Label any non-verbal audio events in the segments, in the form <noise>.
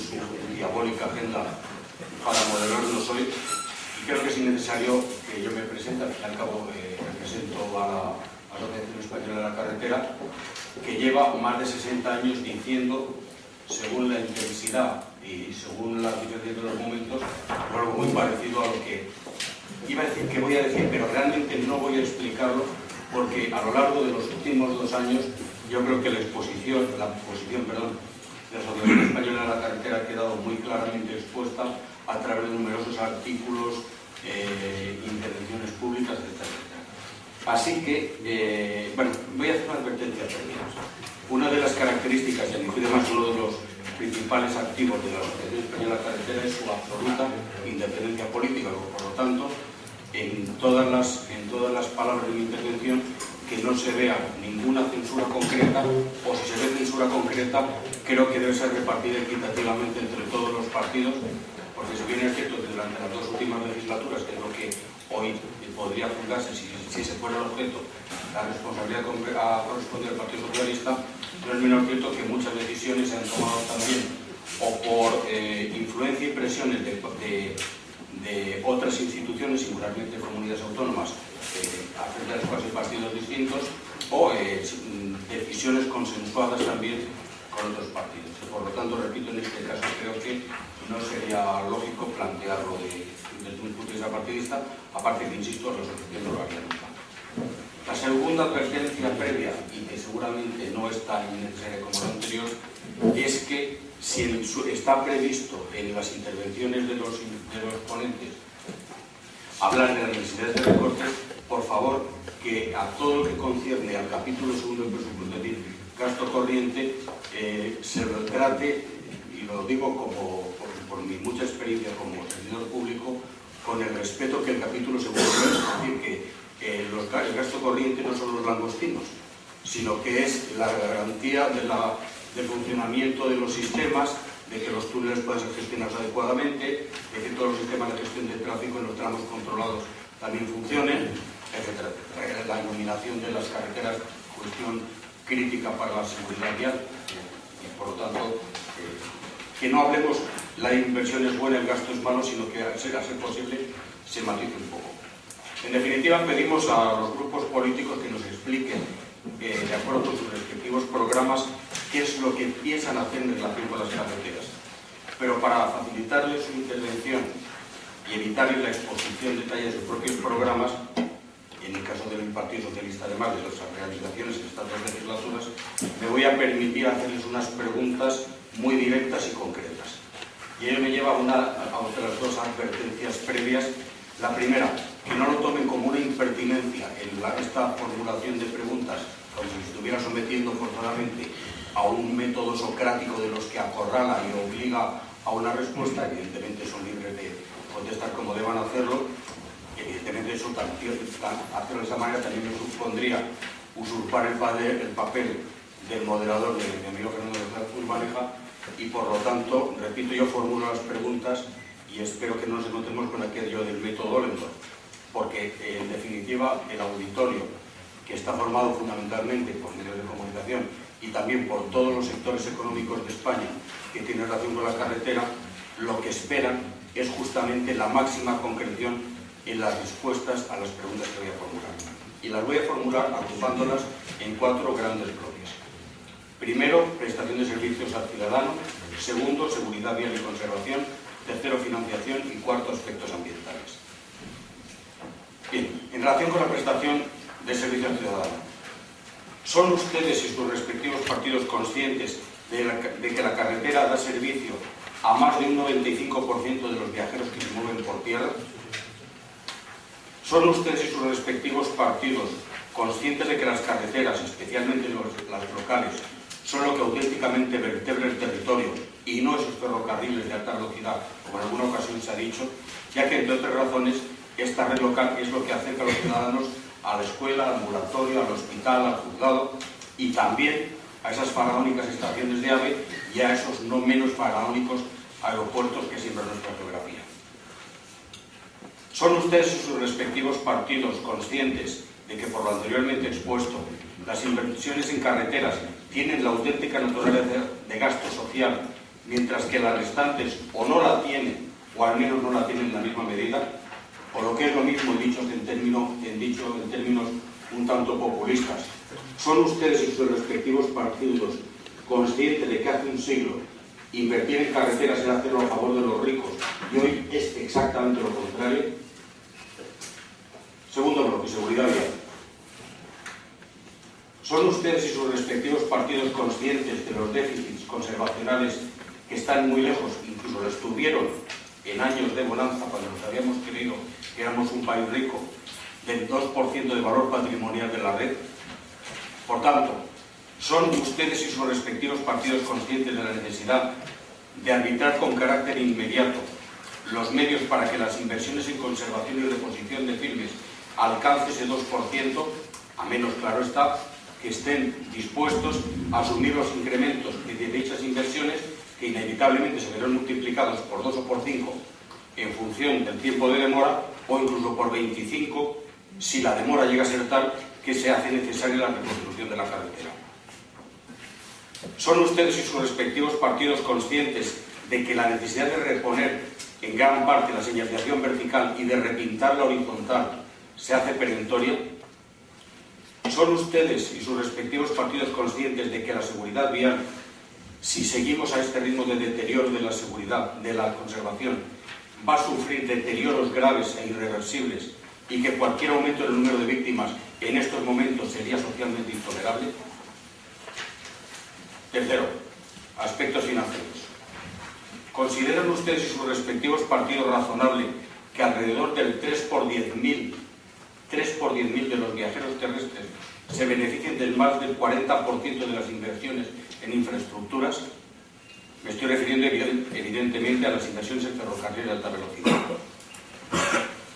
su diabólica agenda para moderarnos hoy. Y creo que es innecesario que yo me presente, al fin y al cabo eh, represento a la Asociación Española de la Carretera, que lleva más de 60 años diciendo, según la intensidad y según la diferencia de los momentos, algo muy parecido a lo que iba a decir que voy a decir, pero realmente no voy a explicarlo porque a lo largo de los últimos dos años yo creo que la exposición, la posición, perdón, la Asociación Española de la Carretera ha quedado muy claramente expuesta a través de numerosos artículos, eh, intervenciones públicas, etc. Así que, eh, bueno, voy a hacer una advertencia previa. Una de las características, y además uno de los principales activos de la Asociación Española de la Carretera es su absoluta independencia política, por lo tanto, en todas las, en todas las palabras de mi intervención que no se vea ninguna censura concreta o si se ve censura concreta creo que debe ser repartida equitativamente entre todos los partidos porque si bien es cierto que durante las dos últimas legislaturas, que es lo que hoy podría juzgarse si, si se fuera el objeto, la responsabilidad a corresponder al Partido Socialista, no es menos cierto que muchas decisiones se han tomado también o por eh, influencia y presiones de, otras instituciones, singularmente comunidades autónomas, acerca de hay partidos distintos, o eh, decisiones consensuadas también con otros partidos. Por lo tanto, repito, en este caso creo que no sería lógico plantearlo de, desde un punto de vista partidista, aparte que, insisto, la asociación no lo haría nunca. La segunda advertencia previa, y que seguramente no es tan necesaria como la anterior, es que si está previsto en las intervenciones de los, de los ponentes hablar de las necesidades de recortes, por favor, que a todo lo que concierne al capítulo segundo del presupuesto, es decir, gasto corriente, eh, se lo trate, y lo digo como, por, mi mucha experiencia como servidor público, con el respeto que el capítulo segundo es, decir, que los, el gasto corriente no son los langostinos, sino que es la garantía de del funcionamiento de los sistemas, de que los túneles puedan ser gestionados adecuadamente, de que todos los sistemas de gestión del tráfico en los tramos controlados también funcionen, La iluminación de las carreteras, cuestión crítica para la seguridad vial y por lo tanto eh, que no hablemos la inversión es buena, el gasto es malo, sino que a ser posible se matice un poco. En definitiva, pedimos a los grupos políticos que nos expliquen, eh, de acuerdo con sus respectivos programas, qué es lo que piensan hacer en relación con las carreteras. Pero para facilitarles su intervención y evitarles la exposición de detalles de sus propios programas, en el caso del Partido Socialista, además de las realizaciones en estas dos legislaturas, me voy a permitir hacerles unas preguntas muy directas y concretas. Y ello me lleva a, una, a otras dos advertencias previas. La primera, que no lo tomen como una impertinencia en esta formulación de preguntas, como si estuviera sometiendo forzadamente a un método socrático de los que acorrala y obliga a una respuesta, evidentemente son libres de contestar como deban hacerlo, evidentemente eso hacerlo de esa manera también me supondría usurpar el, papel del moderador de mi amigo Fernando de Maneja y por lo tanto, repito, yo formulo las preguntas y espero que no nos encontremos con aquello del método lento, porque en definitiva el auditorio, que está formado fundamentalmente por medios de comunicación y también por todos los sectores económicos de España que tienen relación con la carretera, lo que esperan es justamente la máxima concreción en las respuestas a las preguntas que voy a formular. Y las voy a formular agrupándolas en cuatro grandes bloques. Primero, prestación de servicios al ciudadano. Segundo, seguridad vial y conservación. Tercero, financiación. Y cuarto, aspectos ambientales. Bien, en relación con la prestación de servicio al ciudadano. ¿Son ustedes y sus respectivos partidos conscientes de, que la carretera da servicio a más de un 95% de los viajeros que se mueven por tierra? ¿Son ustedes y sus respectivos partidos conscientes de que las carreteras, especialmente las locales, son lo que auténticamente vertebra el territorio y no esos ferrocarriles de alta velocidad, como en alguna ocasión se ha dicho, ya que, entre otras razones, esta red local es lo que acerca a los ciudadanos a la escuela, al ambulatorio, al hospital, al juzgado y también a esas faraónicas estaciones de AVE y a esos no menos faraónicos aeropuertos que siempre nuestra geografía. ¿Son ustedes y sus respectivos partidos conscientes de que por lo anteriormente expuesto las inversiones en carreteras tienen la auténtica naturaleza de gasto social, mientras que las restantes o no la tienen o al menos no la tienen en la misma medida? O lo que es lo mismo, dicho en, dicho en términos un tanto populistas, ¿Son ustedes y sus respectivos partidos conscientes de que hace un siglo invertir en carreteras era hacerlo a favor de los ricos y hoy es exactamente lo contrario? Segundo bloque, seguridad vial. ¿Son ustedes y sus respectivos partidos conscientes de los déficits conservacionales que están muy lejos, incluso lo estuvieron en años de bonanza cuando nos habíamos creído que éramos un país rico, del 2% de valor patrimonial de la red? Por tanto, ¿son ustedes y sus respectivos partidos conscientes de la necesidad de arbitrar con carácter inmediato los medios para que las inversiones en conservación y reposición de firmes alcancen ese 2%, a menos, claro está, que estén dispuestos a asumir los incrementos de dichas inversiones que inevitablemente se verán multiplicados por 2 o por 5 en función del tiempo de demora o incluso por 25 si la demora llega a ser tal que se hace necesaria la reconstrucción de la carretera. ¿Son ustedes y sus respectivos partidos conscientes de que la necesidad de reponer en gran parte la señalización vertical y de repintar la horizontal se hace perentoria? ¿Son ustedes y sus respectivos partidos conscientes de que la seguridad vial, si seguimos a este ritmo de deterioro de la seguridad, de la conservación, va a sufrir deterioros graves e irreversibles y que cualquier aumento en el número de víctimas en estos momentos sería socialmente intolerable? Tercero, aspectos financieros. ¿Consideran ustedes y sus respectivos partidos razonable que alrededor del 3 por 10.000 3 por 10.000 de los viajeros terrestres se beneficien del más del 40% de las inversiones en infraestructuras? Me estoy refiriendo evidentemente a las inversiones en ferrocarriles de alta velocidad.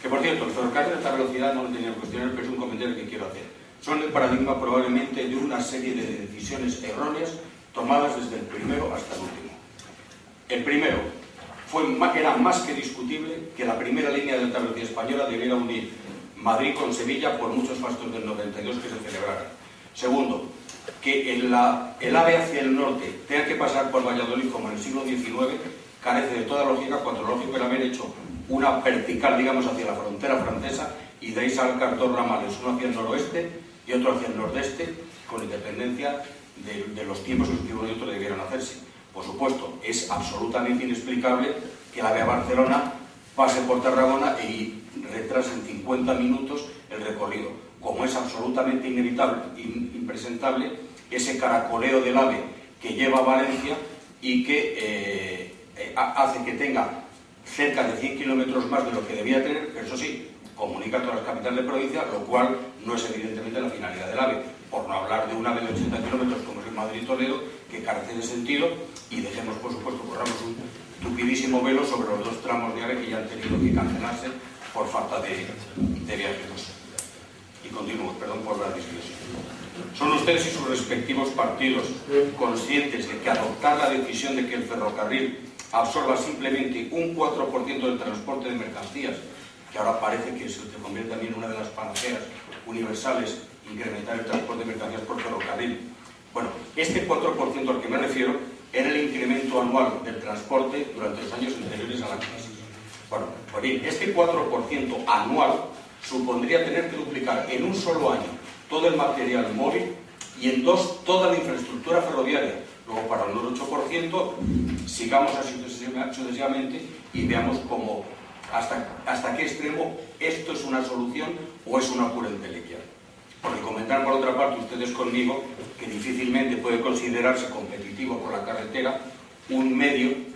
Que por cierto, el ferrocarril de alta velocidad no lo tenía que cuestionar, pero es un comentario que quiero hacer. Son el paradigma probablemente de una serie de decisiones erróneas tomadas desde el primero hasta el último. El primero, fue, era más que discutible que la primera línea de alta velocidad española debiera unir Madrid con Sevilla por muchos fastos del 92 que se celebraran. Segundo, que el, AVE hacia el norte tenga que pasar por Valladolid como en el siglo XIX carece de toda lógica cuando lo lógico haber hecho una vertical, digamos, hacia la frontera francesa y de ahí salcar dos ramales, uno hacia el noroeste y otro hacia el nordeste, con independencia de, los tiempos en que uno y otro debieran hacerse. Por supuesto, es absolutamente inexplicable que la vía Barcelona pase por Tarragona y retrase en 50 minutos el recorrido, como es absolutamente inevitable, impresentable, ese caracoleo del AVE que lleva a Valencia y que eh, eh, hace que tenga cerca de 100 kilómetros más de lo que debía tener, pero eso sí, comunica a todas las capitales de provincia, lo cual no es evidentemente la finalidad del AVE, por no hablar de un AVE de 80 kilómetros como es el Madrid-Toledo, que carece de sentido, y dejemos, por supuesto, corramos un tupidísimo velo sobre los dos tramos de AVE que ya han tenido que cancelarse por falta de, de viajeros. Y continúo, perdón por la discusión. ¿Son ustedes y sus respectivos partidos conscientes de que adoptar la decisión de que el ferrocarril absorba simplemente un 4% del transporte de mercancías, que ahora parece que se convierte también en una de las panaceas universales, incrementar el transporte de mercancías por ferrocarril. Bueno, este 4% al que me refiero era el incremento anual del transporte durante los años anteriores a la crisis. Bueno, pues este 4% anual supondría tener que duplicar en un solo año todo el material móvil y en dos toda la infraestructura ferroviaria. Luego, para el 8%, sigamos así sucesivamente y veamos cómo, hasta, hasta qué extremo esto es una solución o es una pura entelequia. Porque comentar por otra parte ustedes conmigo que difícilmente puede considerarse competitivo con la carretera un medio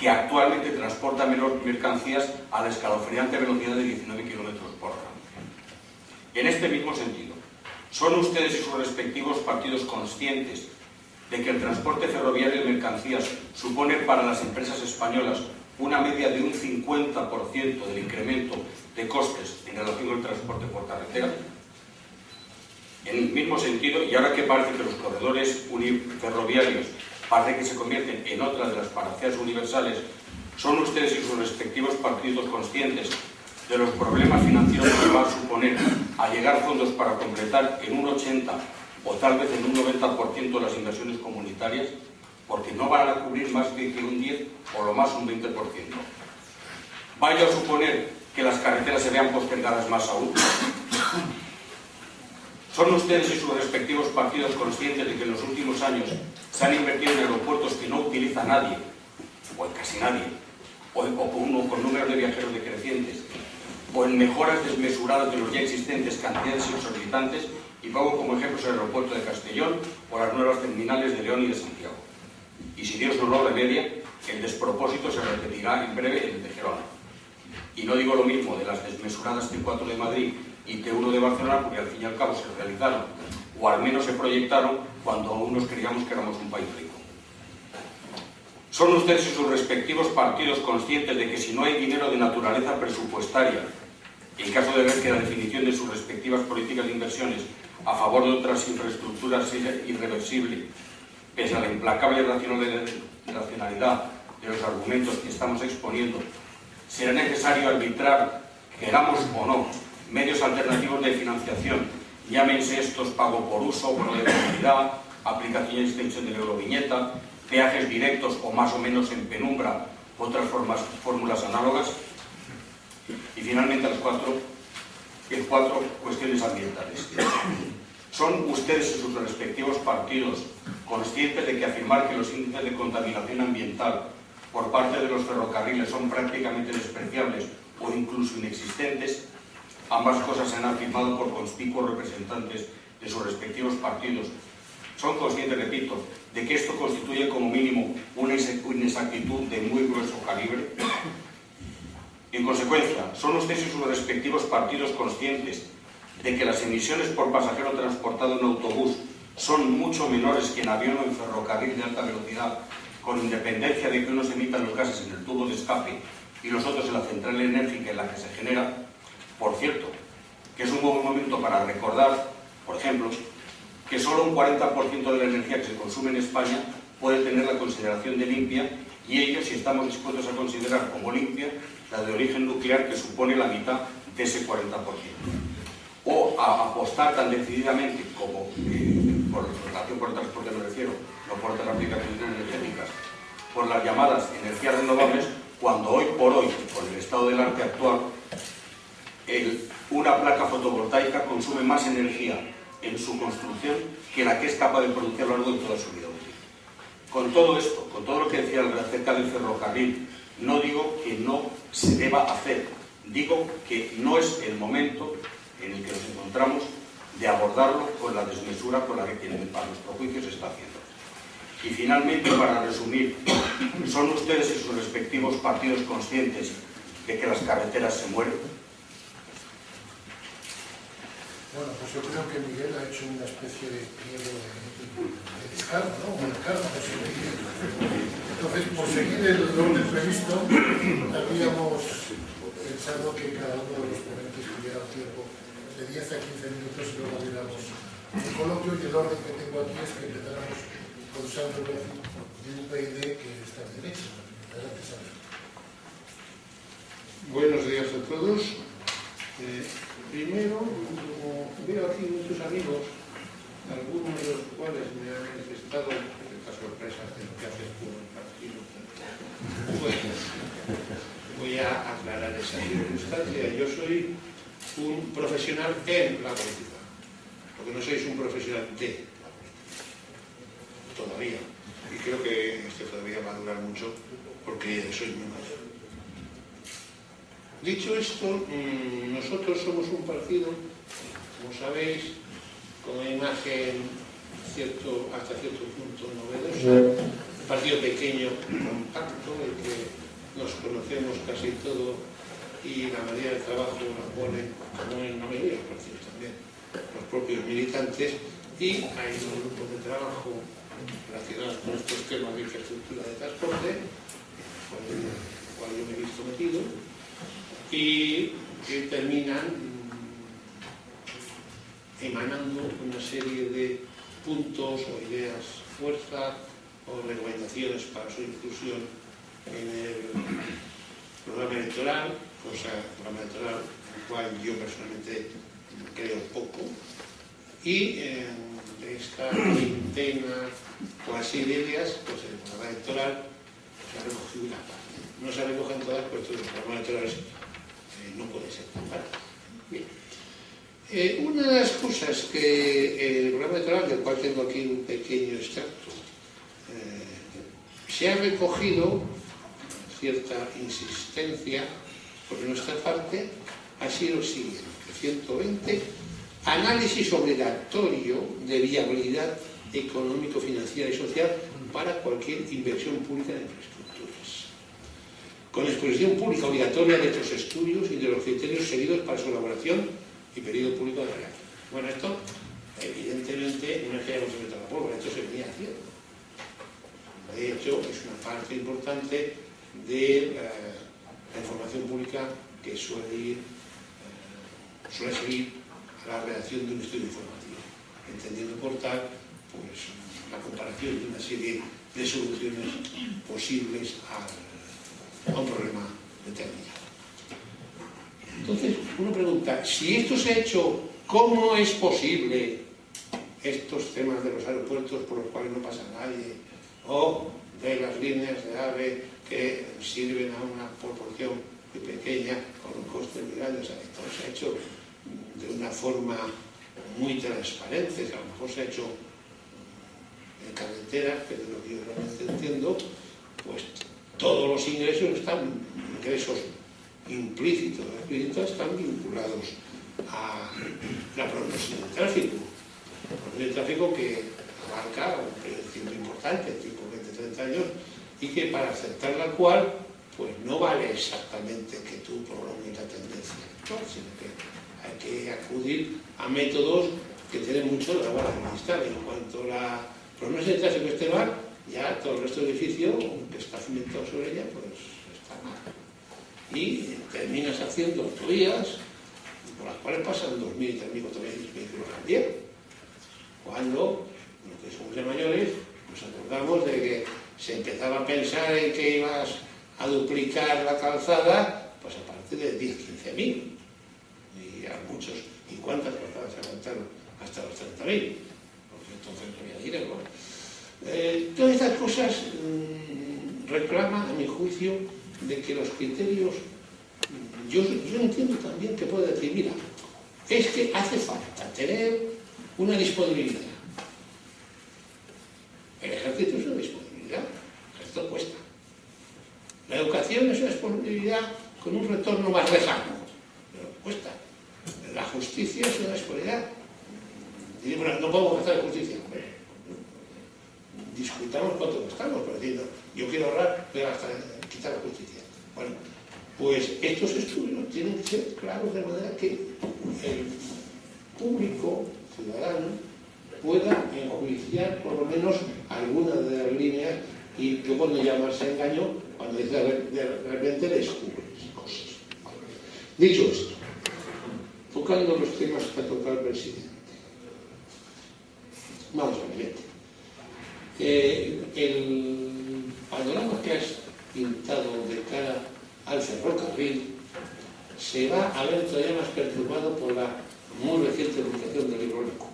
que actualmente transporta mercancías a la escalofriante velocidad de 19 km por hora. En este mismo sentido, ¿son ustedes y sus respectivos partidos conscientes de que el transporte ferroviario de mercancías supone para las empresas españolas una media de un 50% del incremento de costes en relación el transporte por carretera? En el mismo sentido, y ahora que parece que los corredores ferroviarios parece que se convierten en otra de las paraceas universales, ¿son ustedes y sus respectivos partidos conscientes de los problemas financieros que va a suponer llegar fondos para completar en un 80 o tal vez en un 90% las inversiones comunitarias? Porque no van a cubrir más de que un 10 o lo más un 20%. ¿Vaya a suponer que las carreteras se vean postergadas más aún? ¿Son ustedes y sus respectivos partidos conscientes de que en los últimos años se han invertido en aeropuertos que no utiliza nadie, o casi nadie, o, con, con números de viajeros decrecientes, o en mejoras desmesuradas de los ya existentes cantidades exorbitantes, y pongo como ejemplos el aeropuerto de Castellón o las nuevas terminales de León y de Santiago. Y si Dios no lo remedia, el despropósito se repetirá en breve en el de Gerona. Y no digo lo mismo de las desmesuradas T4 de Madrid y T1 de Barcelona, porque al fin y al cabo se realizaron, o al menos se proyectaron, cuando aún nos creíamos que éramos un país rico. ¿Son ustedes y sus respectivos partidos conscientes de que si no hay dinero de naturaleza presupuestaria, en caso de ver que la definición de sus respectivas políticas de inversiones a favor de otras infraestructuras es irreversible, pese a la implacable racionalidad de los argumentos que estamos exponiendo, será necesario arbitrar, queramos o no, medios alternativos de financiación, llámense estos pago por uso, bono de movilidad, aplicación y extensión de la euroviñeta, peajes directos o más o menos en penumbra, otras formas, fórmulas análogas. Y finalmente las cuatro, las cuatro cuestiones ambientales. ¿Son ustedes y sus respectivos partidos conscientes de que afirmar que los índices de contaminación ambiental por parte de los ferrocarriles son prácticamente despreciables o incluso inexistentes Ambas cosas se han afirmado por conspicuos representantes de sus respectivos partidos. Son conscientes, repito, de que esto constituye como mínimo una inexactitud de muy grueso calibre. En consecuencia, ¿son ustedes y sus respectivos partidos conscientes de que las emisiones por pasajero transportado en autobús son mucho menores que en avión o en ferrocarril de alta velocidad, con independencia de que unos emitan los gases en el tubo de escape y los otros en la central enérgica en la que se genera? Por cierto, que es un buen momento para recordar, por ejemplo, que solo un 40% de la energía que se consume en España puede tener la consideración de limpia y ello si estamos dispuestos a considerar como limpia la de origen nuclear que supone la mitad de ese 40%. O a apostar tan decididamente como, eh, por relación por el transporte me refiero, no por otras aplicaciones energéticas, por las llamadas energías renovables, cuando hoy por hoy, con el estado del arte actual, una placa fotovoltaica consume más energía en su construcción que la que es capaz de producir a largo toda su vida útil. Con todo esto, con todo lo que decía acerca del ferrocarril, no digo que no se deba hacer, digo que no es el momento en el que nos encontramos de abordarlo con la desmesura con la que para nuestro juicio se está haciendo. Y finalmente, para resumir, ¿son ustedes y sus respectivos partidos conscientes de que las carreteras se mueren? Bueno, pues yo creo que Miguel ha hecho una especie de pliego de, de descargo, ¿no? Un descargo pues seguir. Entonces, por seguir el orden previsto, habíamos pensado que cada uno de los ponentes tuviera un tiempo de 10 a 15 minutos y luego diéramos un coloquio y el orden que tengo aquí es que empezáramos con Sandro de UPyD que está en derecho. Adelante, Sandro. Buenos días a todos. Eh... Primero, como veo aquí muchos amigos algunos de los cuales me han manifestado esta sorpresa de lo que haces tú el partido. Bueno, voy a aclarar esa circunstancia. Yo soy un profesional en la política, porque no sois un profesional de la política, todavía. Y creo que esto todavía va a durar mucho, porque soy muy mayor. Dicho esto, mm, nosotros somos un partido, como sabéis, con una imagen cierto, hasta cierto punto novedosa, un partido pequeño, compacto, el que nos conocemos casi todo y la mayoría del trabajo la ponen, como en la mayoría de los partidos también, los propios militantes y hay un grupo de trabajo relacionado con estos temas de infraestructura de transporte, con el cual yo me he visto metido, y que terminan mm, emanando una serie de puntos o ideas fuerza o recomendaciones para su inclusión en el programa electoral, cosa programa electoral en el cual yo personalmente creo poco, y en esta veintena o así de ideas, pues el programa electoral se ha recogido una parte. No se recogen todas, puesto que el programa electoral es no puede ser fácil. Bien. Eh, una de las cosas que el programa electoral, del cual tengo aquí un pequeño extracto, eh, se ha recogido cierta insistencia por nuestra parte, ha sido el siguiente, 120, análisis obligatorio de viabilidad económico-financiera y social para cualquier inversión pública en infraestructura con exposición pública obligatoria de estos estudios y de los criterios seguidos para su elaboración y periodo público de real. Bueno, esto evidentemente no es que hayamos inventado la pólvora, esto se venía haciendo. De hecho, es una parte importante de eh, la información pública que suele ir, eh, suele seguir a la redacción de un estudio informativo, entendiendo por tal pues, la comparación de una serie de soluciones posibles al a un problema determinado. Entonces, uno pregunta, si esto se ha hecho, ¿cómo es posible estos temas de los aeropuertos por los cuales no pasa nadie? O de las líneas de AVE que sirven a una proporción muy pequeña, con un coste muy grande. O sea, esto se ha hecho de una forma muy transparente, a lo mejor se ha hecho en carretera, pero lo que yo realmente entiendo, pues todos los ingresos están, ingresos implícitos, explícitos, están vinculados a la promoción del tráfico. La del tráfico que abarca un tiempo importante, tipo 20-30 años, y que para aceptar la cual, pues no vale exactamente que tú prolongues la tendencia, sino que hay que acudir a métodos que tienen mucho la vara de En cuanto a la promoción del tráfico esté mal, ya todo el resto del edificio, que está cimentado sobre ella, pues está mal. Y terminas haciendo autovías por las cuales pasan 2.000, 3.000, 4.000 vehículos al día. Cuando, los que somos mayores, nos acordamos de que se empezaba a pensar en que ibas a duplicar la calzada, pues a partir de 10, 15.000. Y a muchos, ¿y cuántas calzadas se aguantaron hasta los 30.000? Porque entonces no había dinero. Eh, todas estas cosas mmm, reclaman, a mi juicio, de que los criterios... Yo, entiendo también que puede decir, mira, es que hace falta tener una disponibilidad. El ejército es una disponibilidad, ejército cuesta. La educación es una disponibilidad con un retorno más lejano, pero cuesta. La justicia es una disponibilidad. No podemos en justicia discutamos cuánto gastamos, pero diciendo, yo quiero ahorrar, voy a quitar la justicia. Bueno, pues estos estudios tienen que ser claros de manera que el público, ciudadano, pueda enjuiciar por lo menos alguna de las líneas y yo cuando llamarse engaño, cuando dice de, repente descubres cosas. Dicho esto, tocando los temas que ha tocado el presidente. Vamos a ver, el panorama que has pintado de cara al ferrocarril se va a ver todavía más perturbado por la muy reciente publicación del libro Nico.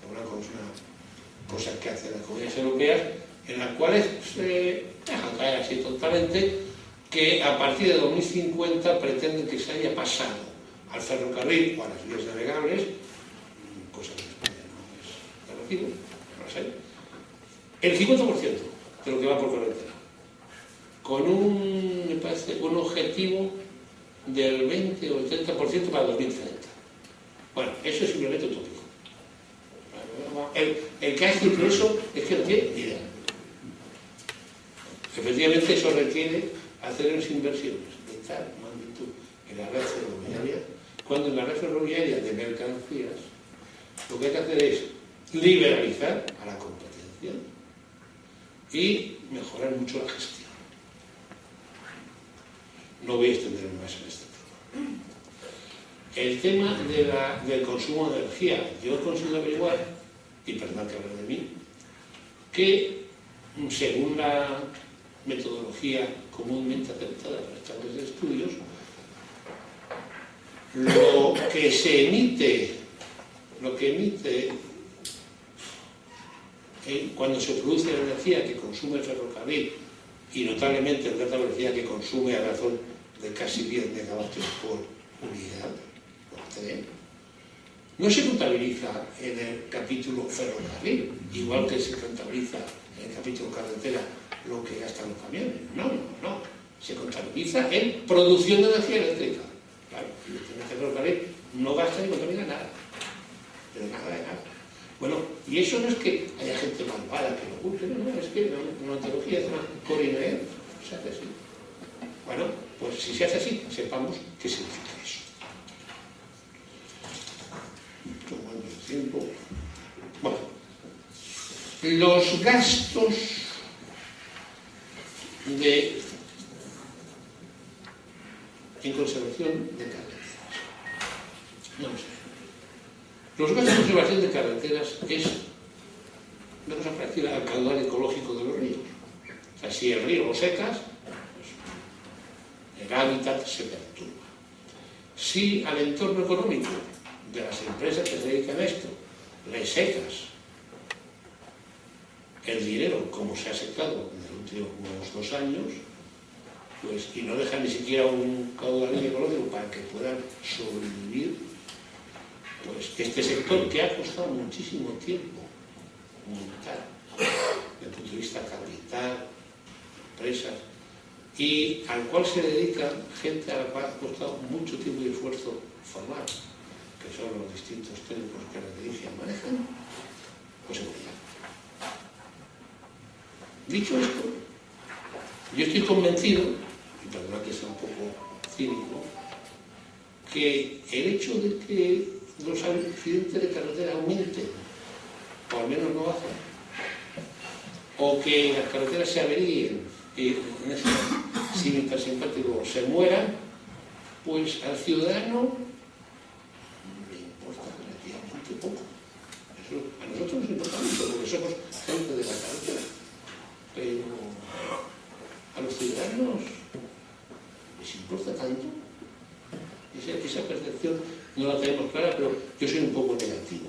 programa es una cosa que hacen las comunidades europeas, en las cuales se deja caer así totalmente que a partir de 2050 pretenden que se haya pasado al ferrocarril o a las vías navegables, cosa que en España no es sé, el 50% de lo que va por carretera, con un, parece, un objetivo del 20 o el 30% para 2030. Bueno, eso es simplemente utópico. El, el que ha eso es que no tiene idea. Efectivamente, eso requiere hacer unas inversiones de tal magnitud en la red ferroviaria, cuando en la red ferroviaria de mercancías lo que hay que hacer es liberalizar a la competencia y mejorar mucho la gestión. No voy a extenderme más en este tema. El tema del consumo de energía, yo he conseguido averiguar, y perdón que hable de mí, que según la metodología comúnmente aceptada por estas de estudios, lo que se emite, lo que emite cuando se produce la energía que consume el ferrocarril y notablemente el de alta velocidad que consume a razón de casi 10 megavatios por unidad, por tren, no se contabiliza en el capítulo ferrocarril, igual que se contabiliza en el capítulo carretera lo que gastan los camiones. No, no, no. Se contabiliza en producción de energía eléctrica. Claro, el ferrocarril no gasta ni contamina nada. Pero nada de nada. Bueno, y eso no es que haya gente malvada que lo oculte, no, no, es que la metodología es una se hace así. Bueno, pues si se hace así, sepamos qué significa eso. Tomando el tiempo. Bueno, los gastos de, en conservación de carreteras. Vamos a. Los gastos de conservación de carreteras es una cosa parecida al caudal ecológico de los ríos. O sea, si el río lo secas, pues el hábitat se perturba. Si al entorno económico de las empresas que se dedican a esto le secas el dinero como se ha secado en los últimos dos años, pues, y no dejan ni siquiera un caudal ecológico para que puedan sobrevivir, pues este sector que ha costado muchísimo tiempo montar, desde el punto de vista capital, empresas, y al cual se dedica gente a la cual ha costado mucho tiempo y esfuerzo formar, que son los distintos técnicos que la dirigen manejan, pues se morirá. Dicho esto, yo estoy convencido, y perdona que sea un poco cínico, que el hecho de que los accidentes de carretera aumenten, o al menos no bajen, o que las carreteras se averíen y en ese cine simpático se mueran, pues al ciudadano le importa relativamente poco. A nosotros nos importa mucho, porque somos gente de la carretera. Pero a los ciudadanos les importa tanto. Esa, esa percepción no la tenemos clara, pero yo soy un poco negativo.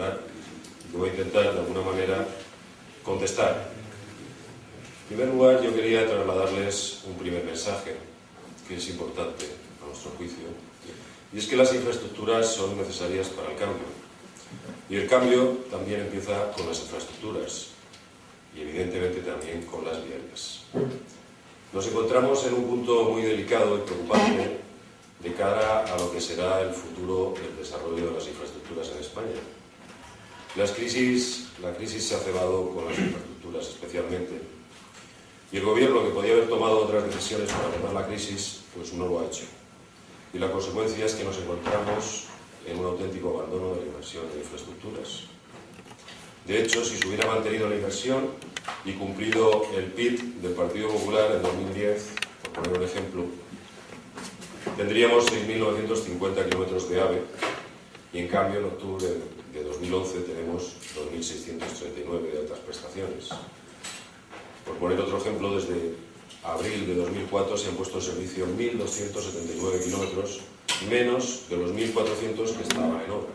Popular, y voy a intentar de alguna manera contestar. En primer lugar, yo quería trasladarles un primer mensaje, que es importante a nuestro juicio, y es que las infraestructuras son necesarias para el cambio. Y el cambio también empieza con las infraestructuras. y evidentemente también con las viarias. Nos encontramos en un punto muy delicado y preocupante de cara a lo que será el futuro del desarrollo de las infraestructuras en España. Las crisis, la crisis se ha cebado con las infraestructuras especialmente y el gobierno que podía haber tomado otras decisiones para tomar la crisis, pues no lo ha hecho. Y la consecuencia es que nos encontramos en un auténtico abandono de la inversión en infraestructuras. De hecho, si se hubiera mantenido la inversión y cumplido el PIB del Partido Popular en 2010, por poner un ejemplo, tendríamos 6.950 kilómetros de AVE y en cambio en octubre de 2011 tenemos 2.639 de altas prestaciones. Por poner otro ejemplo, desde abril de 2004 se han puesto en servicio 1.279 kilómetros menos de los 1.400 que estaban en obra.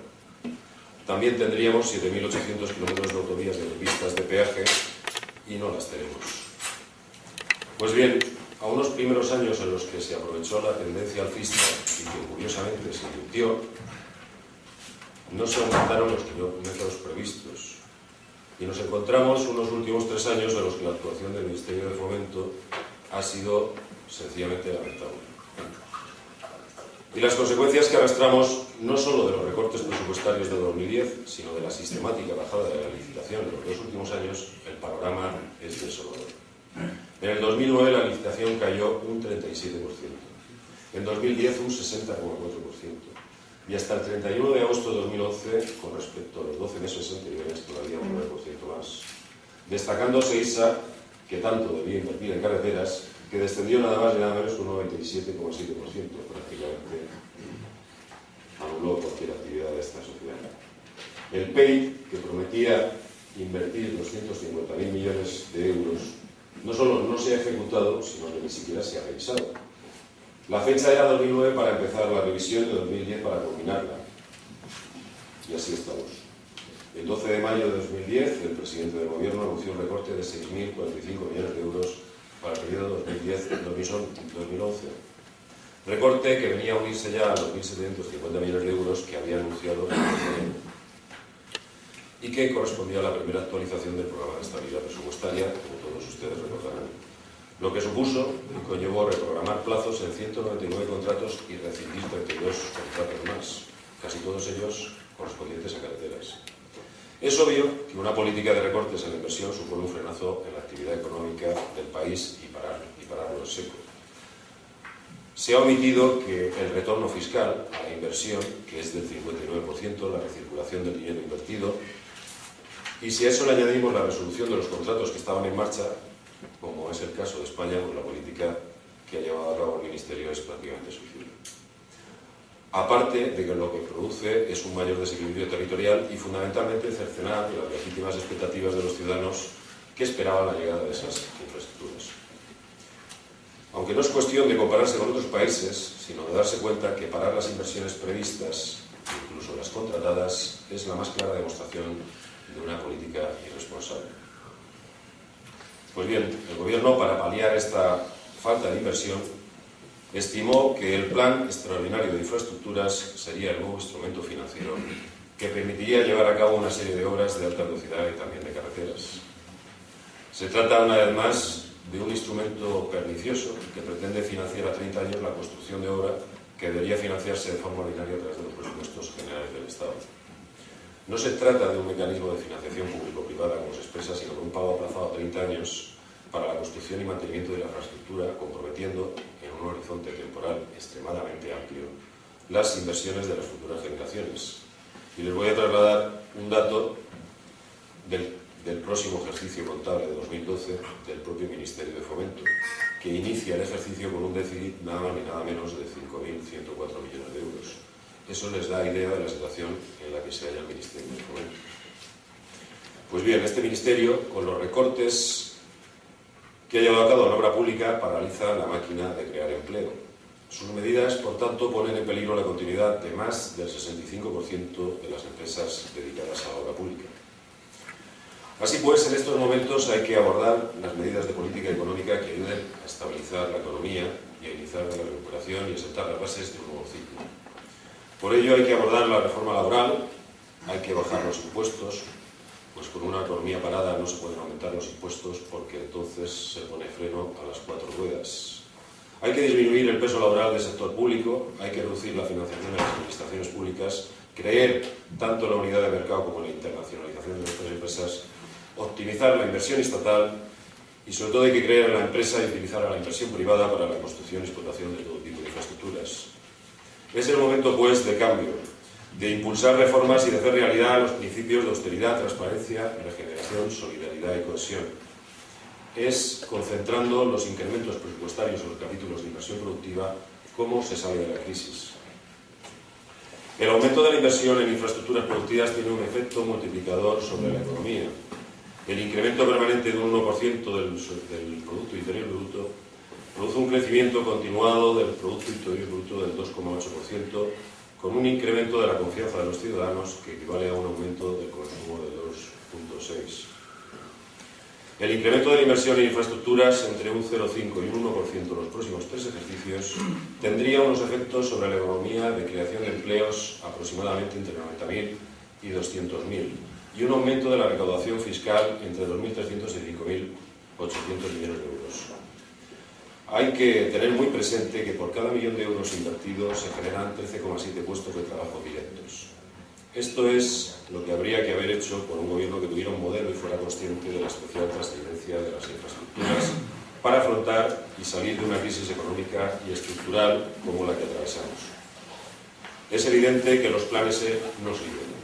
También tendríamos 7.800 kilómetros de autovías de pistas de peaje y no las tenemos. Pues bien, a unos primeros años en los que se aprovechó la tendencia alcista y que curiosamente se invirtió, no se aumentaron los kilómetros previstos. Y nos encontramos unos últimos tres años en los que la actuación del Ministerio de Fomento ha sido sencillamente lamentable. Y las consecuencias que arrastramos no solo de los recortes presupuestarios de 2010, sino de la sistemática bajada de la licitación en los dos últimos años, el panorama es desolador. En el 2009 la licitación cayó un 37%, en 2010 un 60,4%, y hasta el 31 de agosto de 2011, con respecto a los 12 meses anteriores, todavía un 9% más. Destacando Seisa, que tanto debía invertir en carreteras, que descendió nada más y nada menos un 97,7%, prácticamente anuló cualquier actividad de esta sociedad. El PEI, que prometía invertir 250.000 millones de euros, no solo no se ha ejecutado, sino que ni siquiera se ha revisado. La fecha era 2009 para empezar la revisión y 2010 para culminarla. Y así estamos. El 12 de mayo de 2010, el presidente del gobierno anunció un recorte de 6.045 millones de euros para el periodo 2010-2011. Recorte que venía a unirse ya a los 1.750 millones de euros que había anunciado el y que correspondía a la primera actualización del programa de estabilidad presupuestaria, como todos ustedes recordarán lo que supuso y conllevó reprogramar plazos en 199 contratos y rescindir 32 contratos más, casi todos ellos correspondientes a carreteras. Es obvio que una política de recortes en la inversión supone un frenazo en la actividad económica del país y, y pararlo en seco. Se ha omitido que el retorno fiscal a la inversión, que es del 59%, la recirculación del dinero invertido, y si a eso le añadimos la resolución de los contratos que estaban en marcha, como es el caso de España, pues la política que ha llevado a cabo el Ministerio es prácticamente suicida. Aparte de que lo que produce es un mayor desequilibrio territorial y fundamentalmente cercenar las legítimas expectativas de los ciudadanos que esperaban la llegada de esas infraestructuras. Aunque no es cuestión de compararse con otros países, sino de darse cuenta que parar las inversiones previstas, incluso las contratadas, es la más clara demostración de una política irresponsable. Pues bien, el Gobierno, para paliar esta falta de inversión, estimó que el Plan Extraordinario de Infraestructuras sería el nuevo instrumento financiero que permitiría llevar a cabo una serie de obras de alta velocidad y también de carreteras. Se trata, una vez más, de un instrumento pernicioso que pretende financiar a 30 años la construcción de obra que debería financiarse de forma ordinaria a través de los presupuestos generales del Estado. No se trata de un mecanismo de financiación público-privada, como se expresa, sino de un pago aplazado a 30 años para la construcción y mantenimiento de la infraestructura, comprometiendo en un horizonte temporal extremadamente amplio las inversiones de las futuras generaciones. Y les voy a trasladar un dato del, próximo ejercicio contable de 2012 del propio Ministerio de Fomento, que inicia el ejercicio con un déficit nada ni nada menos de 5.104 millones de euros eso les da idea de la situación en la que se halla el Ministerio de Fomento. Pues bien, este Ministerio, con los recortes que ha llevado a cabo la obra pública, paraliza la máquina de crear empleo. Sus medidas, por tanto, ponen en peligro la continuidad de más del 65% de las empresas dedicadas a la obra pública. Así pues, en estos momentos hay que abordar las medidas de política económica que ayuden a estabilizar la economía y a iniciar la recuperación y a sentar las bases de un nuevo ciclo. Por ello hay que abordar la reforma laboral, hay que bajar los impuestos, pues con una economía parada no se pueden aumentar los impuestos porque entonces se pone freno a las cuatro ruedas. Hay que disminuir el peso laboral del sector público, hay que reducir la financiación de las administraciones públicas, creer tanto en la unidad de mercado como en la internacionalización de nuestras empresas, optimizar la inversión estatal y sobre todo hay que creer en la empresa y utilizar a la inversión privada para la construcción y explotación de todo tipo de infraestructuras. Es el momento, pues, de cambio, de impulsar reformas y de hacer realidad los principios de austeridad, transparencia, regeneración, solidaridad y cohesión. Es concentrando los incrementos presupuestarios en los capítulos de inversión productiva cómo se sale de la crisis. El aumento de la inversión en infraestructuras productivas tiene un efecto multiplicador sobre la economía. El incremento permanente de un 1% del, del Producto Interior Bruto produce un crecimiento continuado del Producto Interior Bruto del 2,8%, con un incremento de la confianza de los ciudadanos que equivale a un aumento del consumo de 2,6%. El incremento de la inversión en infraestructuras entre un 0,5 y un 1% en los próximos tres ejercicios tendría unos efectos sobre la economía de creación de empleos aproximadamente entre 90.000 y 200.000 y un aumento de la recaudación fiscal entre 2.300 y 5.800 millones de euros. Hay que tener muy presente que por cada millón de euros invertidos se generan 13,7 puestos de trabajo directos. Esto es lo que habría que haber hecho por un gobierno que tuviera un modelo y fuera consciente de la especial trascendencia de las infraestructuras para afrontar y salir de una crisis económica y estructural como la que atravesamos. Es evidente que los planes E no sirven.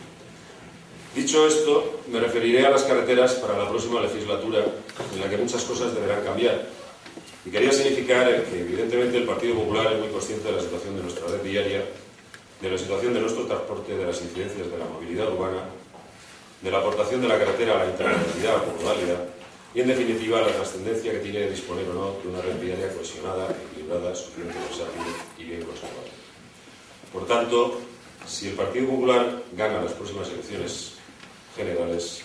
Dicho esto, me referiré a las carreteras para la próxima legislatura, en la que muchas cosas deberán cambiar, y quería significar que, evidentemente, el Partido Popular es muy consciente de la situación de nuestra red diaria, de la situación de nuestro transporte, de las incidencias de la movilidad urbana, de la aportación de la carretera a la intermodalidad o modalidad, y, en definitiva, la trascendencia que tiene disponer o no de una red viaria cohesionada, equilibrada, suficientemente versátil y bien conservada. Por tanto, si el Partido Popular gana las próximas elecciones generales,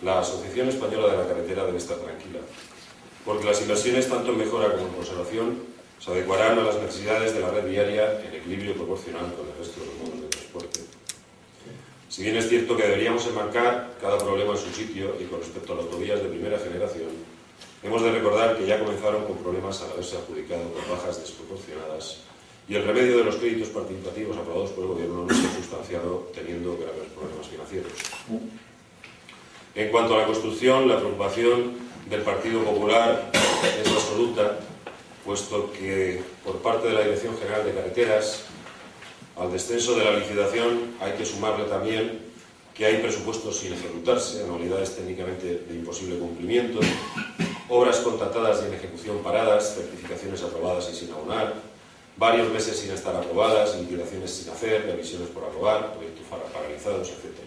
la Asociación Española de la Carretera debe estar tranquila, porque las inversiones tanto en mejora como en conservación se adecuarán a las necesidades de la red viaria en equilibrio proporcional con el resto de los modos de transporte. Si bien es cierto que deberíamos enmarcar cada problema en su sitio y con respecto a las autovías de primera generación, hemos de recordar que ya comenzaron con problemas al haberse adjudicado con bajas desproporcionadas y el remedio de los créditos participativos aprobados por el Gobierno no se ha sustanciado teniendo graves problemas financieros. En cuanto a la construcción, la preocupación del Partido Popular es absoluta, puesto que por parte de la Dirección General de Carreteras, al descenso de la licitación hay que sumarle también que hay presupuestos sin ejecutarse, anualidades técnicamente de imposible cumplimiento, obras contratadas y en ejecución paradas, certificaciones aprobadas y sin abonar, varios meses sin estar aprobadas, liquidaciones sin hacer, revisiones por aprobar, proyectos paralizados, etc.